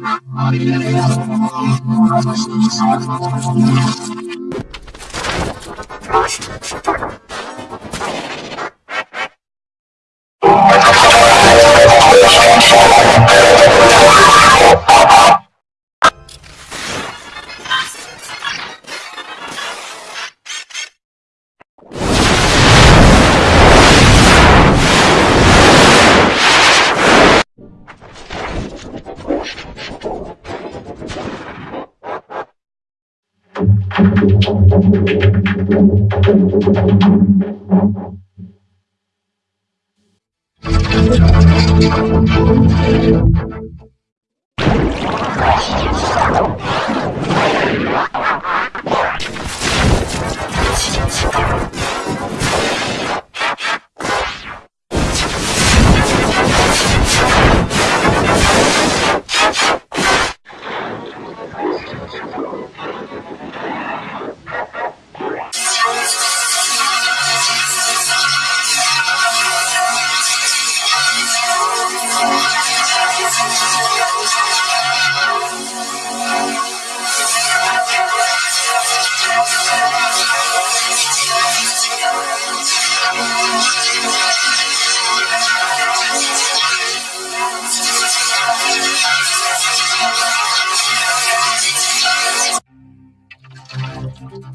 Thank you. Thank you.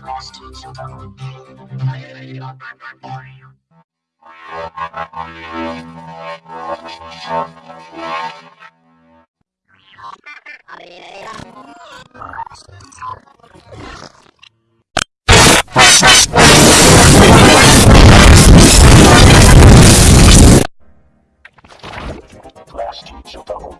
frosty children. Frosty children.